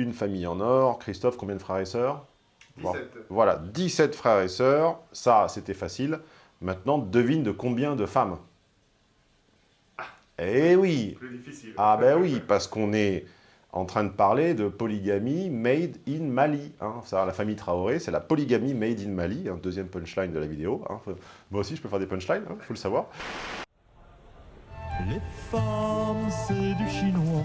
Une famille en or. Christophe, combien de frères et sœurs? 17. Voilà, 17 frères et sœurs. Ça, c'était facile. Maintenant, devine de combien de femmes? Eh oui Plus difficile. Ah ben oui, parce qu'on est en train de parler de polygamie made in Mali. Hein. Ça, la famille Traoré, c'est la polygamie made in Mali, un deuxième punchline de la vidéo. hein. Moi aussi, je peux faire des punchlines, il faut le savoir. Les femmes, c'est du chinois.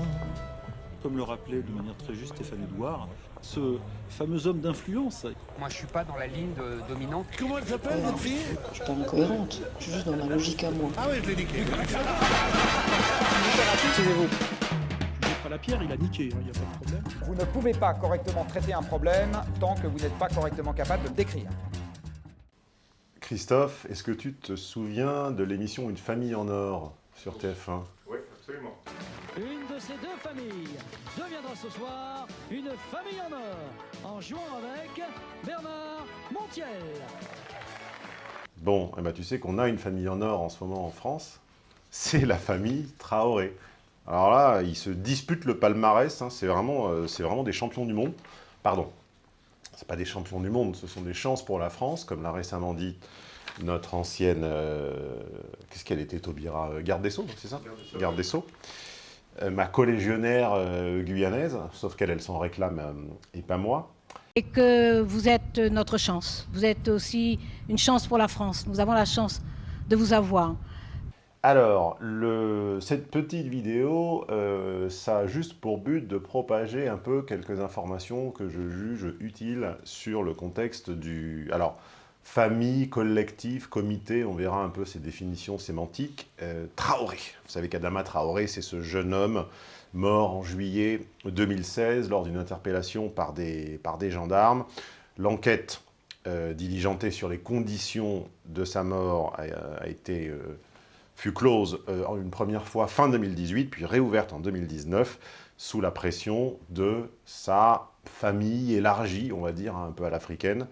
Comme le rappelait de manière très juste Stéphane Edouard, ce fameux homme d'influence Moi, je suis pas dans la ligne de- dominante. Comment elle s'appelle, cette fille? Je suis pas incohérente, je suis juste dans ma logique à moi. Ah ouais, je l'ai niqué. Je jette pas la pierre, il a niqué, il n'y a pas de problème. Vous ne pouvez pas correctement traiter un problème tant que vous n'êtes pas correctement capable de le décrire. Christophe, est-ce que tu te souviens de l'émission Une famille en or sur TF1 Oui, absolument. Une de ces deux familles deviendra ce soir une famille en or en jouant avec Bernard Montiel. Bon, eh ben, tu sais qu'on a une famille en or en ce moment en France, c'est la famille Traoré. Alors là, ils se disputent le palmarès, hein, c'est vraiment, euh, c'est vraiment des champions du monde. Pardon, c'est pas des champions du monde, ce sont des chances pour la France, comme l'a récemment dit notre ancienne... euh, Qu'est-ce qu'elle était, Taubira euh, Garde des Sceaux, c'est ça Garde des Sceaux. Garde des Sceaux. Euh, ma collégionnaire euh, guyanaise, sauf qu'elle, elle s'en réclame euh, et pas moi. et que vous êtes notre chance. Vous êtes aussi une chance pour la France. Nous avons la chance de vous avoir. Alors, le- cette petite vidéo, euh, ça a juste pour but de propager un peu quelques informations que je juge utiles sur le contexte du... Alors, famille, collectif, comité, on verra un peu ces définitions sémantiques. Euh, Traoré, vous savez qu'Adama Traoré, c'est ce jeune homme mort en juillet 2016 lors d'une interpellation par des, gendarmes. L'enquête euh, diligentée sur les conditions de sa mort a, été... euh, fut close une première fois fin 2018, puis réouverte en 2019, sous la pression de sa famille élargie, on va dire, un peu à l'africaine,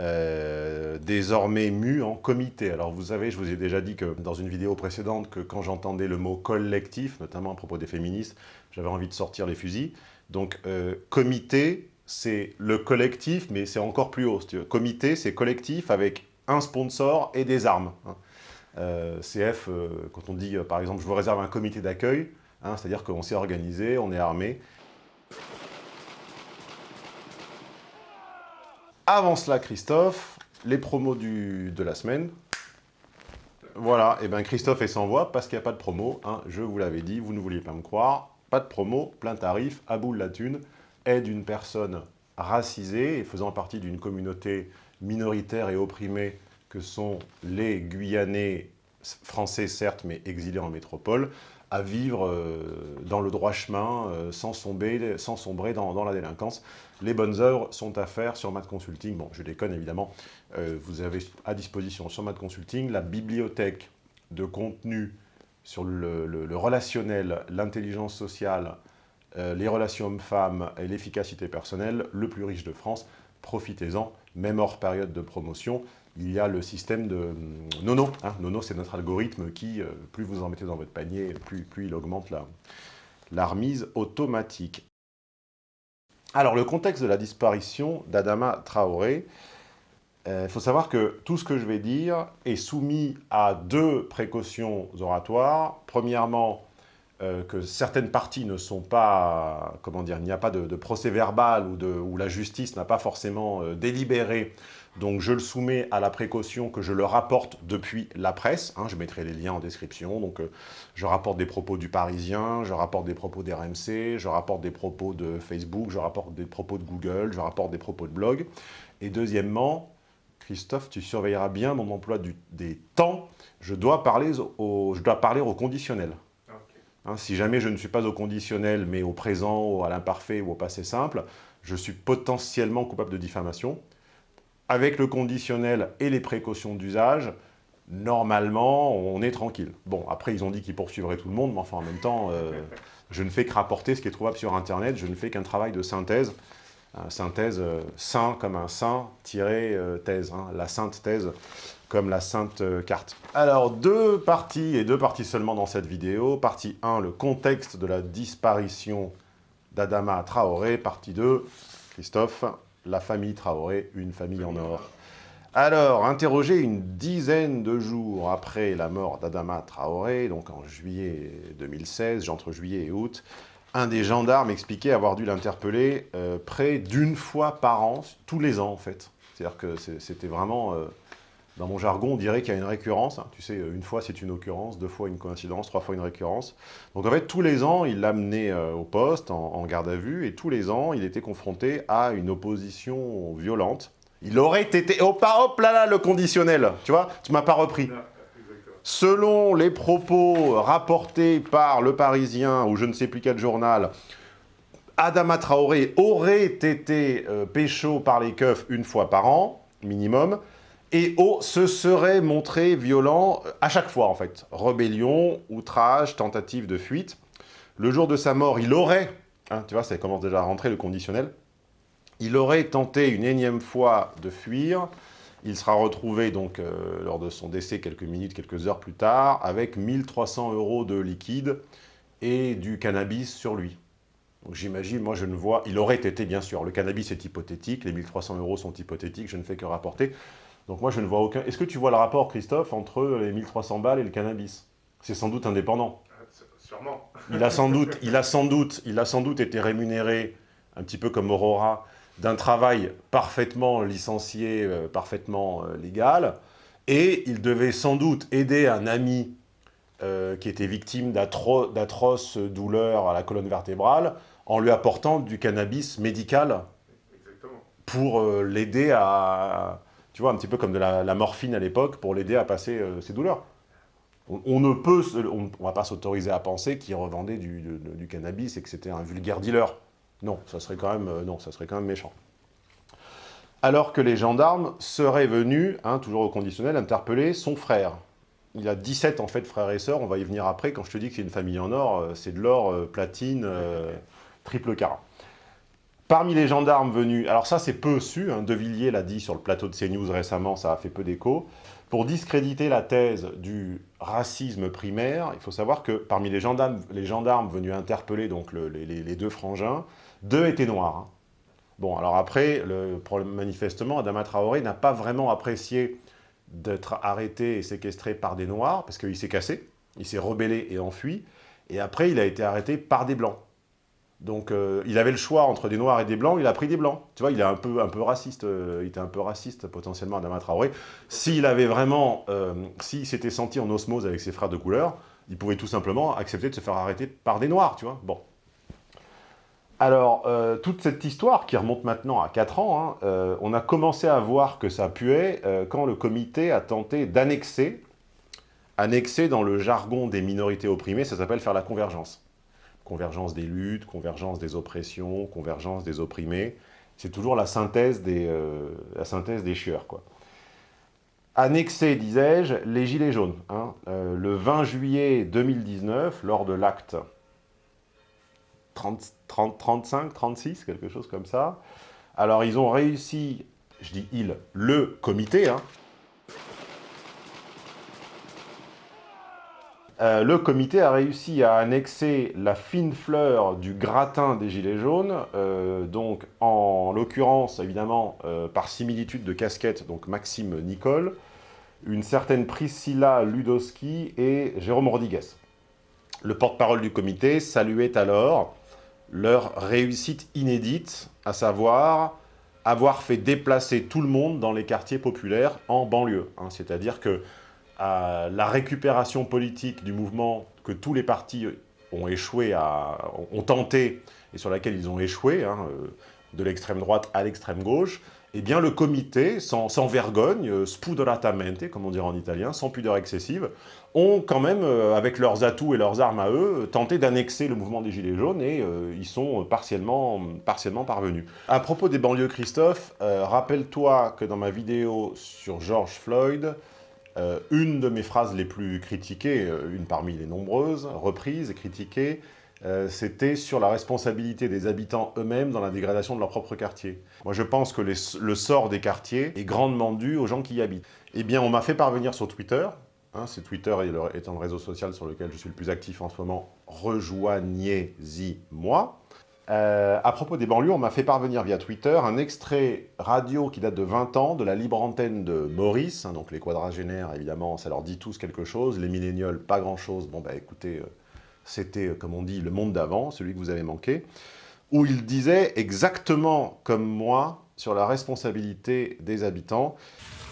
euh, désormais mue en comité. Alors vous savez, je vous ai déjà dit que dans une vidéo précédente, que quand j'entendais le mot collectif, notamment à propos des féministes, j'avais envie de sortir les fusils. Donc euh, comité, c'est le collectif, mais c'est encore plus haut. Comité, c'est collectif avec un sponsor et des armes. hein. Euh, CF, quand on dit, par exemple, je vous réserve un comité d'accueil, hein, c'est-à-dire qu'on s'est organisé, on est armé. Avant cela, Christophe, les promos de la semaine. Voilà, et bien Christophe est sans voix parce qu'il n'y a pas de promo. hein, je vous l'avais dit, vous ne vouliez pas me croire. Pas de promo, plein tarif, à bout de la thune, aide une personne racisée et faisant partie d'une communauté minoritaire et opprimée que sont les Guyanais, français certes, mais exilés en métropole, à vivre euh, dans le droit chemin, euh, sans, sombrer, dans, la délinquance. Les bonnes œuvres sont à faire sur Mad Consulting. Bon, je déconne évidemment. Euh, vous avez à disposition sur Mad Consulting la bibliothèque de contenu sur le relationnel, l'intelligence sociale, euh, les relations hommes-femmes et l'efficacité personnelle, le plus riche de France. Profitez-en, même hors période de promotion. Il y a le système de hum, Nono. hein. Nono, c'est notre algorithme qui, euh, plus vous en mettez dans votre panier, plus, il augmente la, la remise automatique. Alors, le contexte de la disparition d'Adama Traoré, euh, il faut savoir que tout ce que je vais dire est soumis à deux précautions oratoires. Premièrement, euh, que certaines parties ne sont pas, comment dire, il n'y a pas de, procès verbal ou, où la justice n'a pas forcément euh, délibéré. Donc je le soumets à la précaution que je le rapporte depuis la presse. hein, je mettrai les liens en description. Donc euh, je rapporte des propos du Parisien, je rapporte des propos d'RMC, je rapporte des propos de Facebook, je rapporte des propos de Google, je rapporte des propos de blog. Et deuxièmement, Christophe, tu surveilleras bien mon emploi du- des temps. Je dois parler au conditionnel. Hein, si jamais je ne suis pas au conditionnel, mais au présent, ou à l'imparfait ou au passé simple, je suis potentiellement coupable de diffamation. Avec le conditionnel et les précautions d'usage, normalement, on est tranquille. Bon, après, ils ont dit qu'ils poursuivraient tout le monde, mais enfin, en même temps, euh, je ne fais que rapporter ce qui est trouvable sur Internet, je ne fais qu'un travail de synthèse. Un synthèse, euh, saint comme un saint, tiré euh, thèse, hein, la sainte thèse comme la sainte carte. Alors, deux parties, et deux parties seulement dans cette vidéo. Partie 1, le contexte de la disparition d'Adama Traoré, partie 2. Christophe, la famille Traoré, une famille en or. Alors, interrogé une dizaine de jours après la mort d'Adama Traoré, donc en juillet 2016, entre juillet et août, un des gendarmes expliquait avoir dû l'interpeller euh, près d'une fois par an, tous les ans en fait. C'est-à-dire que c'était vraiment, euh, dans mon jargon, on dirait qu'il y a une récurrence. hein. Tu sais, une fois c'est une occurrence, deux fois une coïncidence, trois fois une récurrence. Donc en fait, tous les ans, il l'amenait euh, au poste, en, en garde à vue, et tous les ans, il était confronté à une opposition violente. Il aurait été... Hop, là, hop là là, le conditionnel, tu vois Tu m'as pas repris. Selon les propos rapportés par Le Parisien ou je ne sais plus quel journal, Adama Traoré aurait été euh, pécho par les keufs une fois par an, minimum, et oh, se serait montré violent euh, à chaque fois, en fait. Rébellion, outrage, tentative de fuite. Le jour de sa mort, il aurait, hein, tu vois, ça commence déjà à rentrer, le conditionnel, il aurait tenté une énième fois de fuir, il sera retrouvé donc euh, lors de son décès quelques minutes, quelques heures plus tard, avec 1300 euros de liquide et du cannabis sur lui. Donc j'imagine, moi je ne vois... Il aurait été, bien sûr, le cannabis est hypothétique, les 1300 euros sont hypothétiques, je ne fais que rapporter. Donc moi je ne vois aucun... Est-ce que tu vois le rapport, Christophe, entre les 1300 balles et le cannabis? C'est sans doute indépendant. Sûrement. Il a sans doute, il a sans doute, il a sans doute été rémunéré, un petit peu comme Aurora, d'un travail parfaitement licencié, euh, parfaitement euh, légal, et il devait sans doute aider un ami euh, qui était victime d'atro d'atroces douleurs à la colonne vertébrale en lui apportant du cannabis médical Exactement. pour euh, l'aider à, tu vois, un petit peu comme de la, morphine à l'époque, pour l'aider à passer euh, ses douleurs. On, ne peut, on, on va pas s'autoriser à penser qu'il revendait du, cannabis et que c'était un vulgaire dealer. Non, ça serait quand même, euh, non, ça serait quand même méchant. Alors que les gendarmes seraient venus, hein, toujours au conditionnel, interpeller son frère. Il a 17 en fait frères et sœurs, on va y venir après, quand je te dis que c'est une famille en or, euh, c'est de l'or, platine, triple carat. Parmi les gendarmes venus, alors ça c'est peu su, hein, De Villiers l'a dit sur le plateau de CNews récemment, ça a fait peu d'écho, pour discréditer la thèse du racisme primaire, il faut savoir que parmi les gendarmes, venus interpeller donc le- les, deux frangins, deux étaient noirs. hein. Bon, alors après, manifestement, Adama Traoré n'a pas vraiment apprécié d'être arrêté et séquestré par des noirs, parce qu'il s'est cassé, il s'est rebellé et enfui, et après il a été arrêté par des blancs. Donc euh, il avait le choix entre des noirs et des blancs, il a pris des blancs. Tu vois, il est un peu, un peu raciste, euh, il était un peu raciste potentiellement Adama Traoré. S'il avait vraiment, euh, s'il s'était senti en osmose avec ses frères de couleur, il pouvait tout simplement accepter de se faire arrêter par des noirs, tu vois. Bon. Alors, toute cette histoire qui remonte maintenant à 4 ans, hein, on a commencé à voir que ça puait quand le comité a tenté d'annexer, annexer dans le jargon des minorités opprimées, ça s'appelle faire la convergence. Convergence des luttes, convergence des oppressions, convergence des opprimés. C'est toujours la synthèse des, euh, la chieurs. Annexer, disais-je, les Gilets jaunes. hein. Euh, le 20 juillet 2019, lors de l'acte 30, 30, 35, 36, quelque chose comme ça. Alors, ils ont réussi, je dis ils, le comité, hein. Euh, le comité a réussi à annexer la fine fleur du gratin des Gilets jaunes, euh, donc en l'occurrence, évidemment, euh, par similitude de casquette, donc Maxime Nicole, une certaine Priscilla Ludowski et Jérôme Rodriguez. Le porte-parole du comité saluait alors leur réussite inédite, à savoir avoir fait déplacer tout le monde dans les quartiers populaires en banlieue. hein. C'est-à-dire que à la récupération politique du mouvement que tous les partis ont échoué à, ont tenté et sur laquelle ils ont échoué, hein, euh, de l'extrême droite à l'extrême gauche, eh bien le comité, sans, vergogne, euh, spudoratamente, comme on dirait en italien, sans pudeur excessive, ont quand même, euh, avec leurs atouts et leurs armes à eux, tenté d'annexer le mouvement des Gilets jaunes et ils sont partiellement, partiellement parvenus. À propos des banlieues, Christophe, rappelle-toi que dans ma vidéo sur George Floyd, euh, une de mes phrases les plus critiquées, euh, une parmi les nombreuses, reprises et critiquées, euh, c'était sur la responsabilité des habitants eux-mêmes dans la dégradation de leur propre quartier. Moi, je pense que le sort des quartiers est grandement dû aux gens qui y habitent. Eh bien, on m'a fait parvenir sur Twitter, hein, c'est Twitter étant le réseau social sur lequel je suis le plus actif en ce moment, rejoignez-y moi, Euh, à propos des banlieues, on m'a fait parvenir via Twitter un extrait radio qui date de 20 ans de la libre antenne de Maurice. hein, donc les quadragénaires, évidemment, ça leur dit tous quelque chose. Les millénioles, pas grand-chose. Bon, bah écoutez, euh, c'était, euh, comme on dit, le monde d'avant, celui que vous avez manqué. Où il disait exactement comme moi sur la responsabilité des habitants.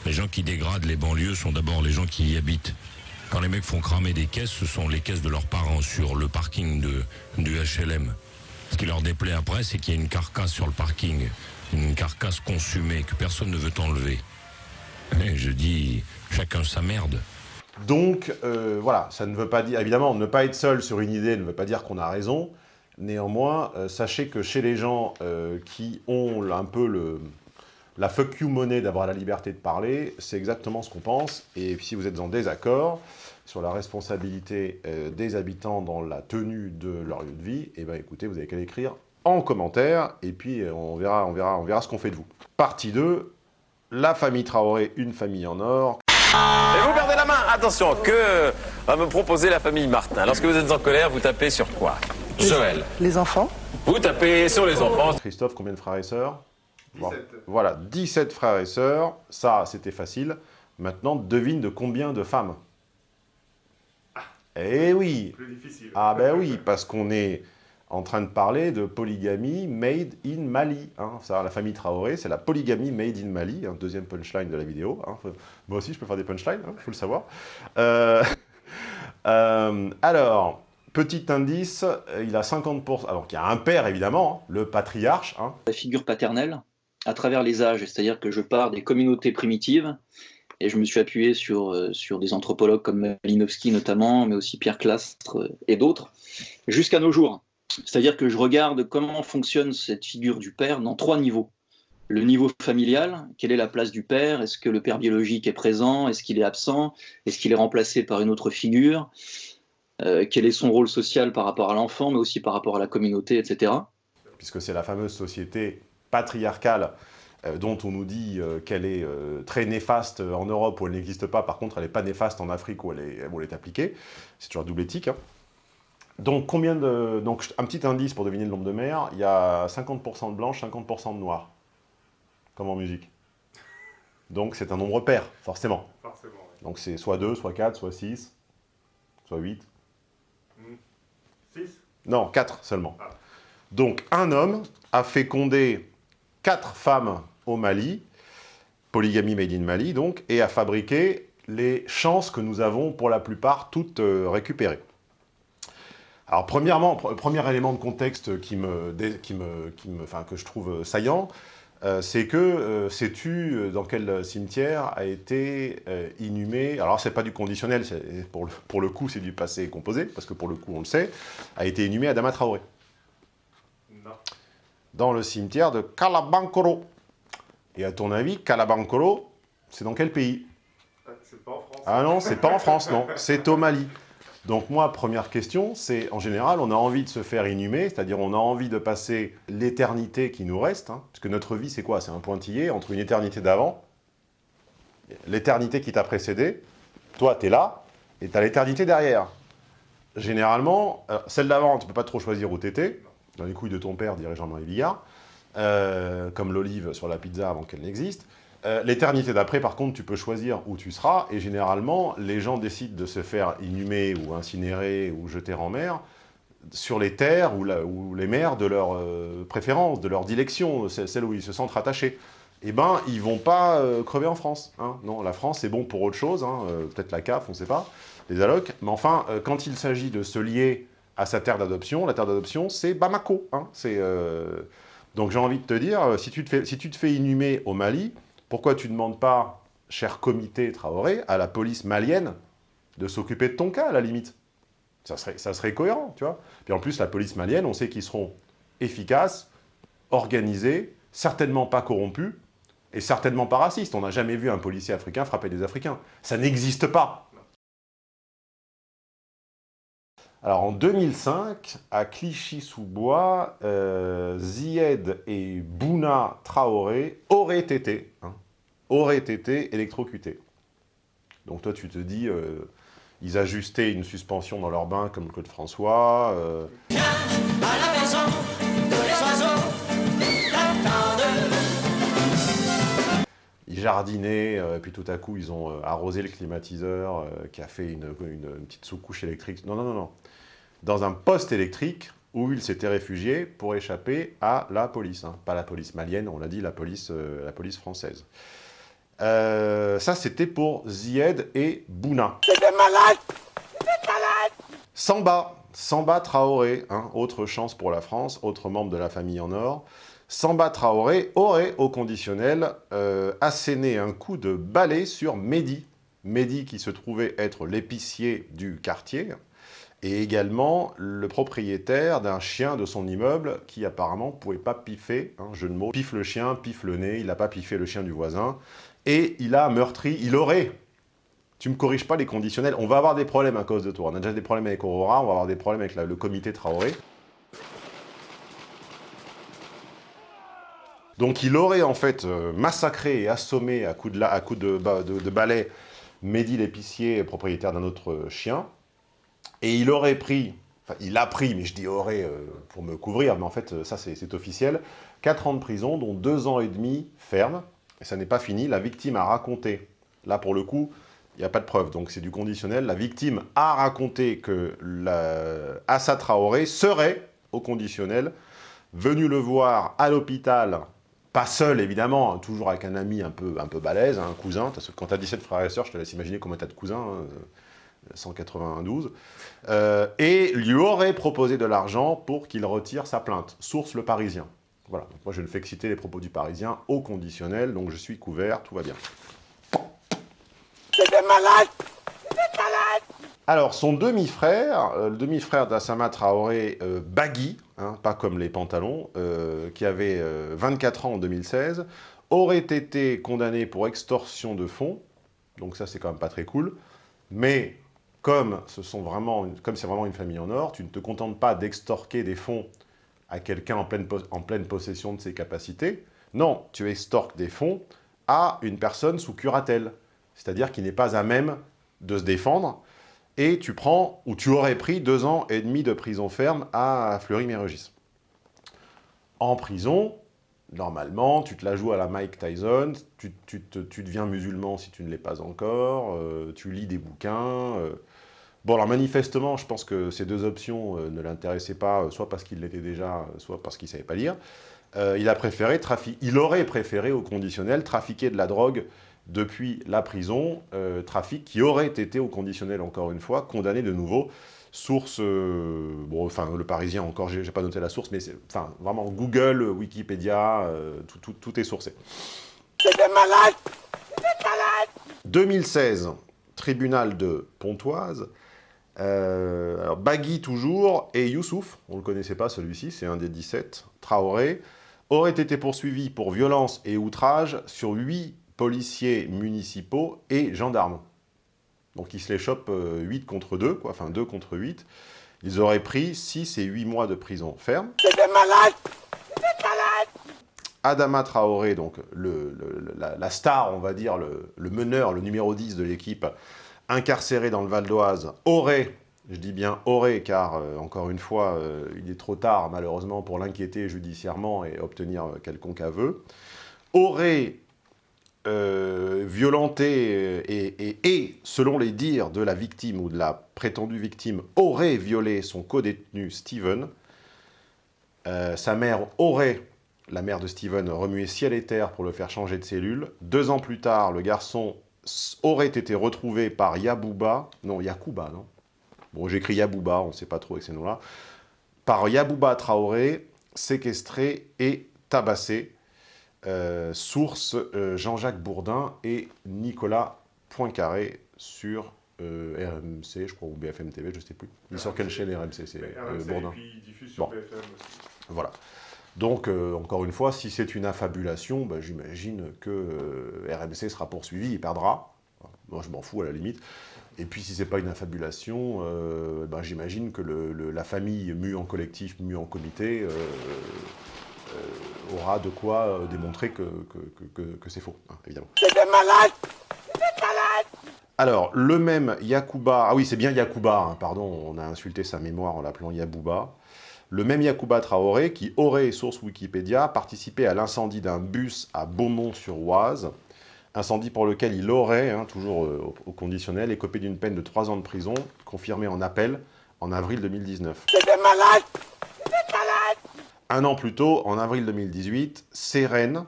Les gens qui dégradent les banlieues sont d'abord les gens qui y habitent. Quand les mecs font cramer des caisses, ce sont les caisses de leurs parents sur le parking de, du HLM. Ce qui leur déplaît après, c'est qu'il y a une carcasse sur le parking, une carcasse consumée que personne ne veut enlever. Et je dis, chacun sa merde. Donc, euh, voilà, ça ne veut pas dire... Évidemment, ne pas être seul sur une idée ne veut pas dire qu'on a raison. Néanmoins, euh, sachez que chez les gens euh, qui ont un peu le, la fuck you monnaie d'avoir la liberté de parler, c'est exactement ce qu'on pense. Et si vous êtes en désaccord sur la responsabilité euh, des habitants dans la tenue de leur lieu de vie, eh ben écoutez, vous avez qu'à l'écrire en commentaire, et puis euh, on verra, on verra, on verra ce qu'on fait de vous. Partie 2, la famille Traoré, une famille en or. Et vous perdez la main. Attention, que va me proposer la famille Martin Lorsque vous êtes en colère, vous tapez sur quoi? Joël. Les enfants Vous tapez sur les enfants. Christophe, combien de frères et sœurs? Bon, 17. Voilà, 17 frères et sœurs, ça c'était facile. Maintenant, devine de combien de femmes? Eh oui Plus difficile. Ah ben oui, parce qu'on est en train de parler de polygamie made in Mali. Hein. Ça, la famille Traoré, c'est la polygamie made in Mali, un deuxième punchline de la vidéo. hein. Faut- Moi aussi, je peux faire des punchlines, il faut le savoir. Euh, euh, alors, petit indice, il a 50%... Alors, il y a un père, évidemment, hein, le patriarche. hein. la figure paternelle à travers les âges, c'est-à-dire que je pars des communautés primitives et je me suis appuyé sur, euh, sur des anthropologues comme Malinowski notamment, mais aussi Pierre Clastre euh, et d'autres, jusqu'à nos jours. C'est-à-dire que je regarde comment fonctionne cette figure du père dans trois niveaux. Le niveau familial, quelle est la place du père Est-ce que le père biologique est présent Est-ce qu'il est absent Est-ce qu'il est remplacé par une autre figure Euh, Quel est son rôle social par rapport à l'enfant, mais aussi par rapport à la communauté, etc. puisque c'est la fameuse société patriarcale dont on nous dit euh, qu'elle est euh, très néfaste en Europe où elle n'existe pas, par contre elle n'est pas néfaste en Afrique où elle est, où elle est appliquée. C'est toujours double éthique. hein. Donc, combien de... Donc, un petit indice pour deviner le nombre de mères, il y a 50% de blanches, 50% de noires, comme en musique. Donc, c'est un nombre pair, forcément. Forcément. Donc, c'est soit 2, soit 4, soit 6, soit 8. 6 Non, 4 seulement. Donc, un homme a fécondé 4 femmes au Mali, polygamie made in Mali, donc, et a fabriqué les chances que nous avons, pour la plupart, toutes euh, récupérées. Alors, premièrement, pr- premier élément de contexte qui me, qui me, qui me, que je trouve euh, saillant, euh, c'est que, sais-tu dans quel cimetière a été inhumé, alors c'est pas du conditionnel, pour le, pour le coup c'est du passé composé, parce que pour le coup on le sait, a été inhumé Adama Traoré. Dans le cimetière de Kalabankoro. Et à ton avis, Kalabankoro, c'est dans quel pays? Ah, C'est pas en France. Ah non, c'est pas en France, non, c'est au Mali. Donc moi, première question, c'est en général, on a envie de se faire inhumer, c'est-à-dire on a envie de passer l'éternité qui nous reste, hein, parce que notre vie, c'est quoi? C'est un pointillé entre une éternité d'avant, l'éternité qui t'a précédé, toi, t'es là, et t'as l'éternité derrière. Généralement, euh, celle d'avant, tu peux pas trop choisir où t'étais, dans les couilles de ton père, dirait Jean-Marie Bigard, euh, comme l'olive sur la pizza avant qu'elle n'existe. Euh, L'éternité d'après, par contre, tu peux choisir où tu seras, et généralement, les gens décident de se faire inhumer ou incinérer ou jeter en mer sur les terres ou, les mers de leur euh, préférence, de leur dilection, ce- celles où ils se sentent rattachés. Eh ben, ils vont pas crever en France. hein. Non, la France, c'est bon pour autre chose, hein, peut-être la CAF, on ne sait pas, les allocs, mais enfin, quand il s'agit de se lier à sa terre d'adoption, la terre d'adoption, c'est Bamako. hein. Euh, Donc j'ai envie de te dire, euh, si tu te fais, si tu te fais inhumer au Mali, pourquoi tu ne demandes pas, cher comité Traoré, à la police malienne de s'occuper de ton cas, à la limite? Ça serait, ça serait cohérent, tu vois. Puis en plus, la police malienne, on sait qu'ils seront efficaces, organisés, certainement pas corrompus, et certainement pas racistes. On n'a jamais vu un policier africain frapper des Africains. Ça n'existe pas. Alors en 2005, à Clichy-sous-Bois, euh, Zied et Bouna Traoré auraient été, hein, auraient été électrocutés. Donc toi tu te dis, euh, ils ajustaient une suspension dans leur bain comme Claude François. euh, ils jardinaient, euh, et puis tout à coup, ils ont euh, arrosé le climatiseur euh, qui a fait une, une- une petite sous-couche électrique. Non, non, non, non. Dans un poste électrique où ils s'étaient réfugiés pour échapper à la police. hein. Pas la police malienne, on l'a dit, la police, euh, la police française. Euh, ça, c'était pour Zied et Bouna. Samba, Samba Traoré, hein, autre chance pour la France, autre membre de la famille en or. Samba Traoré aurait, au conditionnel, euh, asséné un coup de balai sur Mehdi. Mehdi qui se trouvait être l'épicier du quartier, et également le propriétaire d'un chien de son immeuble qui apparemment pouvait pas piffer, hein, jeu de mots, piffe le chien, piffe le nez, il n'a pas piffé le chien du voisin, et il a meurtri, il aurait tu me corriges pas les conditionnels. On va avoir des problèmes à cause de toi. On a déjà des problèmes avec Aurora, on va avoir des problèmes avec le comité Traoré. Donc il aurait en fait euh, massacré et assommé à coups de, coups de, ba- de- de balai Mehdi l'épicier, propriétaire d'un autre euh, chien. Et il aurait pris, enfin il a pris, mais je dis aurait euh, pour me couvrir, mais en fait ça c'est c'est officiel, 4 ans de prison, dont 2 ans et demi ferme. Et ça n'est pas fini, la victime a raconté, là pour le coup, il n'y a pas de preuve, donc c'est du conditionnel. La victime a raconté que la... Assa Traoré serait, au conditionnel, venu le voir à l'hôpital, pas seul évidemment, hein, toujours avec un ami un peu, un peu balèze, hein, un cousin, quand tu as 17 frères et sœurs, je te laisse imaginer combien tu as de cousins, hein, euh, 192, euh, et lui aurait proposé de l'argent pour qu'il retire sa plainte. Source Le Parisien. Voilà, donc moi je ne fais que citer les propos du Parisien au conditionnel, donc je suis couvert, tout va bien. Alors, son demi-frère, euh, le demi-frère d'Assama Traoré, euh, Bagui, hein, pas comme les pantalons, euh, qui avait euh, 24 ans en 2016, aurait été condamné pour extorsion de fonds. Donc ça, c'est quand même pas très cool. Mais comme ce sont vraiment, c'est vraiment une famille en or, tu ne te contentes pas d'extorquer des fonds à quelqu'un en en pleine possession de ses capacités. Non, tu extorques des fonds à une personne sous curatelle, c'est-à-dire qui n'est pas à même de se défendre, et tu prends, ou tu aurais pris deux ans et demi de prison ferme à Fleury-Mérogis. En prison, normalement, tu te la joues à la Mike Tyson, tu, tu tu deviens musulman si tu ne l'es pas encore, euh, tu lis des bouquins. euh. Bon, alors manifestement, je pense que ces deux options euh, ne l'intéressaient pas, soit parce qu'il l'était déjà, soit parce qu'il ne savait pas lire. Il a préféré il aurait préféré au conditionnel trafiquer de la drogue depuis la prison, euh, trafic qui aurait été au conditionnel encore une fois, condamné de nouveau. Source, euh, bon, enfin le Parisien encore, j'ai pas noté la source, mais c'est, enfin vraiment Google, Wikipédia, euh, tout, tout- tout est sourcé. 2016, tribunal de Pontoise. Alors Bagui toujours, et Youssouf, on ne le connaissait pas celui-ci, c'est un des 17, Traoré, aurait été poursuivi pour violence et outrage sur 8 policiers municipaux et gendarmes. Donc ils se les chopent euh, 8 contre 2, quoi, enfin 2 contre 8. Ils auraient pris 6 et 8 mois de prison ferme. Adama Traoré, donc le- le- la, la star, on va dire, le, le meneur, le numéro 10 de l'équipe, incarcéré dans le Val d'Oise, aurait, je dis bien aurait, car euh, encore une fois, euh, il est trop tard malheureusement pour l'inquiéter judiciairement et obtenir euh, quelconque aveu, aurait euh, violenté et, et- selon les dires de la victime ou de la prétendue victime, aurait violé son codétenu Steven. Euh, sa mère aurait, la mère de Steven, remué ciel et terre pour le faire changer de cellule. Deux ans plus tard, le garçon aurait été retrouvé par Yabouba, non, Yakuba, non Bon, j'écris Yabouba, on ne sait pas trop avec ces noms-là. Par Yabouba Traoré, séquestré et tabassé. Euh, source euh, Jean-Jacques Bourdin et Nicolas Poincaré sur euh, RMC, je crois, ou BFM TV, je ne sais plus. Il sur quelle chaîne RMC C'est euh, Bourdin. et puis il diffuse sur Bon. BFM aussi. Voilà. Donc, encore une fois, si c'est une affabulation, bah, j'imagine que RMC sera poursuivi, il perdra. Moi, je m'en fous à la limite. Et puis, si c'est pas une affabulation, bah, j'imagine que le- le- la famille mue en collectif, mue en comité, aura de quoi euh, démontrer que, que- que- que- que c'est faux, hein, évidemment. Alors, le même Yakuba, ah oui, c'est bien Yakuba, hein, pardon, on a insulté sa mémoire en l'appelant Yabouba. Le même Yakuba Traoré, qui aurait, source Wikipédia, participé à l'incendie d'un bus à Beaumont-sur-Oise, incendie pour lequel il aurait, hein, toujours euh, au, conditionnel, écopé d'une peine de 3 ans de prison, confirmée en appel en avril 2019. malade Un an plus tôt, en avril 2018, Sérène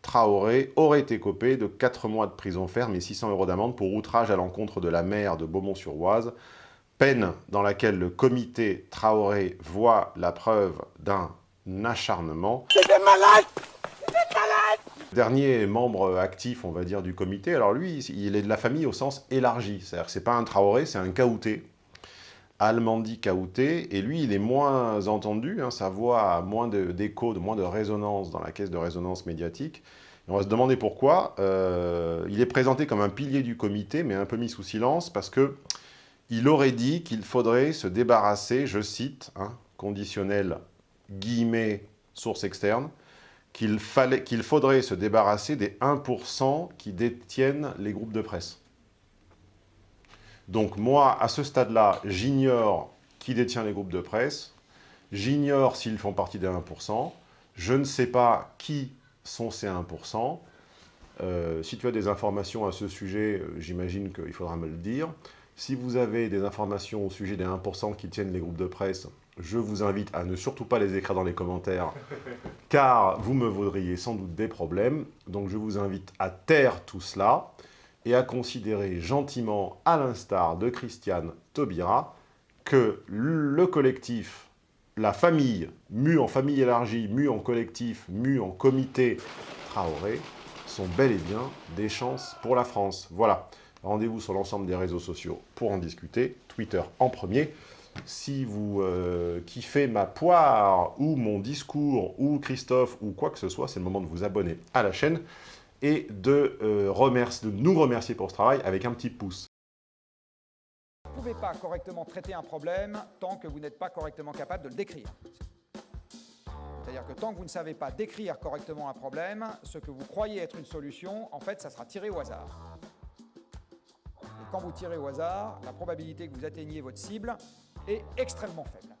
Traoré aurait été copé de 4 mois de prison ferme et 600 euros d'amende pour outrage à l'encontre de la maire de Beaumont-sur-Oise, peine dans laquelle le comité Traoré voit la preuve d'un acharnement. malade! Dernier membre actif, on va dire, du comité, alors lui, il est de la famille au sens élargi, c'est-à-dire que c'est pas un Traoré, c'est un Kaouté, Almandi Kaouté, et lui, il est moins entendu, hein, sa voix a moins d'écho, de, moins de résonance dans la caisse de résonance médiatique. On va se demander pourquoi. Euh, il est présenté comme un pilier du comité, mais un peu mis sous silence, parce que il aurait dit qu'il faudrait se débarrasser, je cite, hein, conditionnel, guillemets, source externe, qu'il qu'il faudrait se débarrasser des 1% qui détiennent les groupes de presse. Donc moi, à ce stade-là, j'ignore qui détient les groupes de presse, j'ignore s'ils font partie des 1%, je ne sais pas qui sont ces 1%. Euh, si tu as des informations à ce sujet, euh, j'imagine qu'il faudra me le dire. Si vous avez des informations au sujet des 1% qui tiennent les groupes de presse, je vous invite à ne surtout pas les écrire dans les commentaires, car vous me vaudriez sans doute des problèmes. Donc je vous invite à taire tout cela et à considérer gentiment, à l'instar de Christiane Taubira, que le collectif, la famille, mue en famille élargie, mue en collectif, mue en comité Traoré, sont bel et bien des chances pour la France. Voilà. Rendez-vous sur l'ensemble des réseaux sociaux pour en discuter. Twitter en premier. Si vous euh, kiffez ma poire, ou mon discours, ou Christophe, ou quoi que ce soit, c'est le moment de vous abonner à la chaîne et de, euh, de nous remercier pour ce travail avec un petit pouce. Vous ne pouvez pas correctement traiter un problème tant que vous n'êtes pas correctement capable de le décrire. C'est-à-dire que tant que vous ne savez pas décrire correctement un problème, ce que vous croyez être une solution, en fait, ça sera tiré au hasard. Et quand vous tirez au hasard, la probabilité que vous atteigniez votre cible est extrêmement faible.